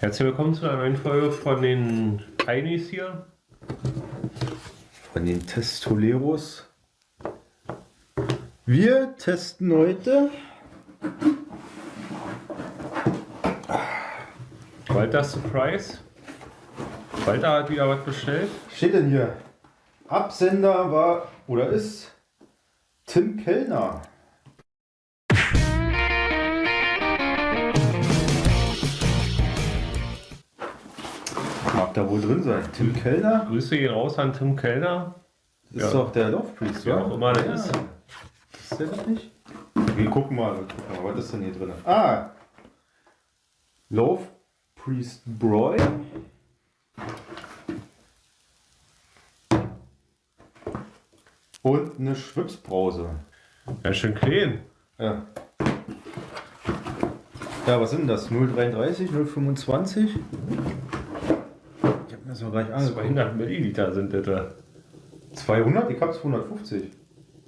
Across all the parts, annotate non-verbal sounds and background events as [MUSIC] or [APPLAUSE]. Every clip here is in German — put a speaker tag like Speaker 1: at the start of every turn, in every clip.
Speaker 1: Herzlich willkommen zu einer neuen Folge von den Heinis hier.
Speaker 2: Von den Testoleros. Wir testen heute
Speaker 1: Walter Surprise. Walter hat wieder was bestellt.
Speaker 2: steht denn hier? Absender war oder ist Tim Kellner. Mag da wohl drin sein. Tim Kellner
Speaker 1: Grüße gehen raus an Tim Kellner.
Speaker 2: ist
Speaker 1: Ja.
Speaker 2: doch der Love Priest,
Speaker 1: Wer auch immer der
Speaker 2: Ja.
Speaker 1: ist.
Speaker 2: Ist der das nicht? Wir gucken mal, wir gucken mal, was ist denn hier drin? Ah! Love Priest Broy. Und eine Schwipsbrause.
Speaker 1: Ja, schön clean.
Speaker 2: Ja. Ja, was sind das? 0,33, 0,25? Ich hab mir das noch gar nicht angeguckt.
Speaker 1: 200 Milliliter sind das. da.
Speaker 2: 200? Ich hab 250.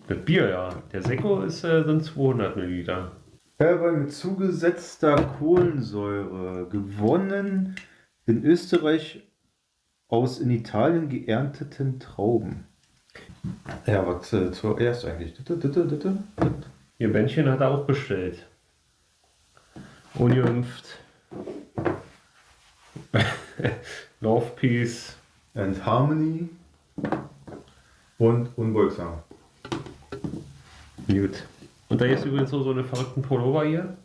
Speaker 1: Das Bier, ja. Der Sekko ist, äh, sind 200 Milliliter.
Speaker 2: Herbei mit zugesetzter Kohlensäure, gewonnen in Österreich aus in Italien geernteten Trauben. Ja, was äh, zuerst eigentlich?
Speaker 1: Ihr Bändchen hat er auch bestellt. Ungeimpft. [LAUGHS] Love Peace.
Speaker 2: And Harmony und unbeugsam.
Speaker 1: Gut. Und da ist übrigens so, so eine verrückten Pullover hier.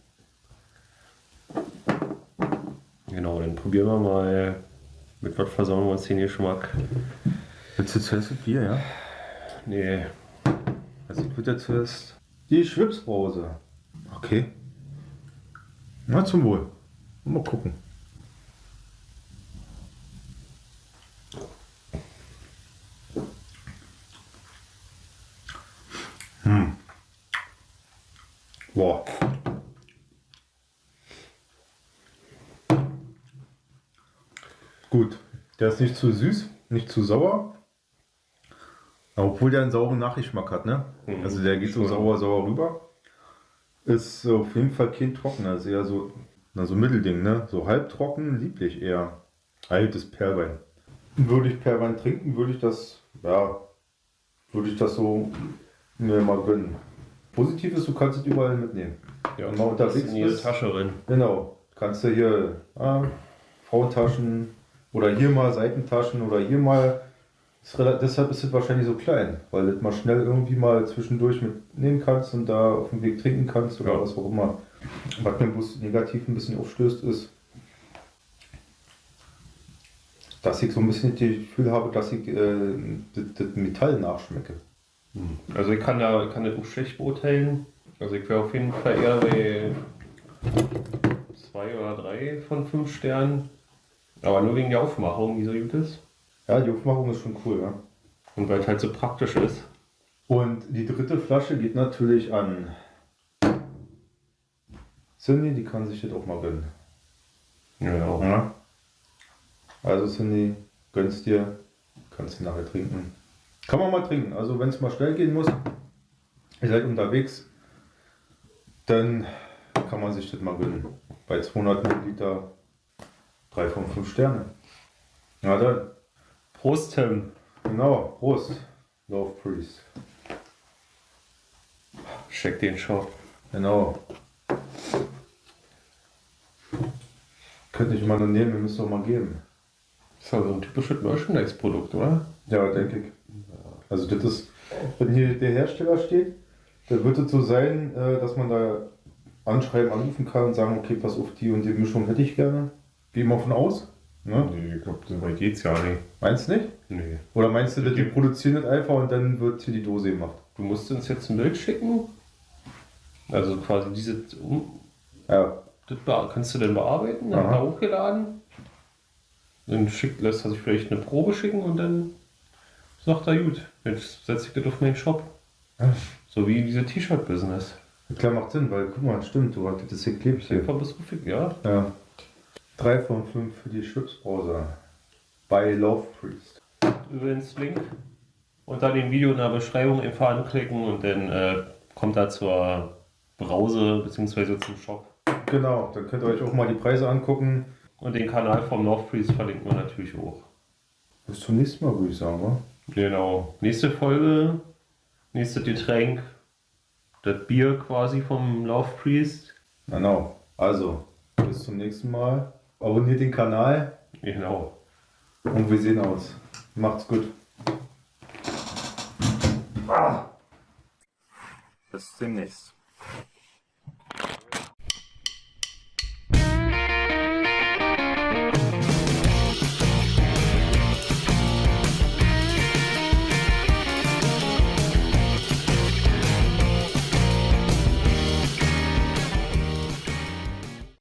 Speaker 1: Genau, dann probieren wir mal. Mit was versauen wir uns den Geschmack?
Speaker 2: Willst du zuerst das Bier, ja?
Speaker 1: Nee.
Speaker 2: Also ich würde ja zuerst die Schwipsbrause. Okay. Na, zum Wohl. Mal gucken. Boah. Gut. Der ist nicht zu süß, nicht zu sauer. Obwohl der einen sauren Nachgeschmack hat, ne?
Speaker 1: Mhm.
Speaker 2: Also der geht so sauer, sauer rüber. Ist auf jeden Fall kein trockener, ist eher so, na, so Mittelding, ne? So halbtrocken, lieblich eher. Altes Perlwein. Würde ich Perlwein trinken, würde ich das, ja, würde ich das so mir mal gönnen. Positiv ist, du kannst es überall mitnehmen.
Speaker 1: Ja,
Speaker 2: Wenn man unterwegs
Speaker 1: in jede
Speaker 2: bist.
Speaker 1: Tasche rein.
Speaker 2: Genau. Kannst du hier ah, Frauentaschen oder hier mal Seitentaschen oder hier mal. Ist deshalb ist es wahrscheinlich so klein, weil du das mal schnell irgendwie mal zwischendurch mitnehmen kannst und da auf dem Weg trinken kannst oder
Speaker 1: Ja.
Speaker 2: was auch immer. Was mir bloß negativ ein bisschen aufstößt, ist, dass ich so ein bisschen das Gefühl habe, dass ich äh, das, das Metall nachschmecke.
Speaker 1: Also ich kann da kann das auch schlecht beurteilen. Also ich wäre auf jeden Fall eher bei zwei oder drei von fünf Sternen. Aber nur wegen der Aufmachung, die so gut ist.
Speaker 2: Ja, die Aufmachung ist schon cool, ja.
Speaker 1: Und weil es halt so praktisch ist.
Speaker 2: Und die dritte Flasche geht natürlich an Cindy, die kann sich das auch mal gönnen.
Speaker 1: Ja.
Speaker 2: Ja. Also Cindy, gönnst dir, kannst du nachher trinken. Kann man mal trinken, also wenn es mal schnell gehen muss, ihr seid unterwegs, dann kann man sich das mal gönnen. Bei 200 Milliliter 3 von 5 Sterne. Ja, dann,
Speaker 1: Prost, Tim.
Speaker 2: genau, Prost, Love Priest.
Speaker 1: Check den Shop.
Speaker 2: Genau. Könnte ich mal nur nehmen, wir müssen doch mal geben.
Speaker 1: Das ist ja so ein typisches Merchandise-Produkt, oder?
Speaker 2: Ja, denke ich. Also das ist, wenn hier der Hersteller steht, dann wird es so sein, äh, dass man da anschreiben, anrufen kann und sagen, okay, pass auf, die und die Mischung hätte ich gerne. Geh mal von aus. Ne?
Speaker 1: Nee, ich glaube, so weit geht's ja nicht.
Speaker 2: Meinst du nicht?
Speaker 1: Nee.
Speaker 2: Oder meinst du, dass die produzieren das einfach und dann wird hier die Dose gemacht?
Speaker 1: Du musst uns jetzt ein Bild schicken. Also quasi diese.
Speaker 2: Ja,
Speaker 1: Das kannst du denn bearbeiten, dann
Speaker 2: Aha.
Speaker 1: hochgeladen. Dann schickt, lässt er sich vielleicht eine Probe schicken und dann sagt er, gut, jetzt setze ich das auf meinen Shop. So wie diese T-Shirt-Business.
Speaker 2: klar macht Sinn, weil guck mal, stimmt, du hast das hier klebt
Speaker 1: Ist
Speaker 2: hier.
Speaker 1: einfach bis rufig, ja.
Speaker 2: Ja. 3 von 5 für die Chipsbrause. Bei Love Priest.
Speaker 1: Übrigens Link unter dem Video in der Beschreibung einfach anklicken und dann äh, kommt er zur Brause bzw. zum Shop.
Speaker 2: Genau, dann könnt ihr euch auch mal die Preise angucken.
Speaker 1: Und den Kanal vom Love Priest verlinken wir natürlich auch.
Speaker 2: Bis zum nächsten Mal, würde ich sagen, wa?
Speaker 1: Genau. Nächste Folge, nächstes Getränk, das Bier quasi vom Love Priest.
Speaker 2: Genau. Also, bis zum nächsten Mal. Abonniert den Kanal
Speaker 1: Genau.
Speaker 2: und wir sehen uns. Macht's gut. Bis demnächst.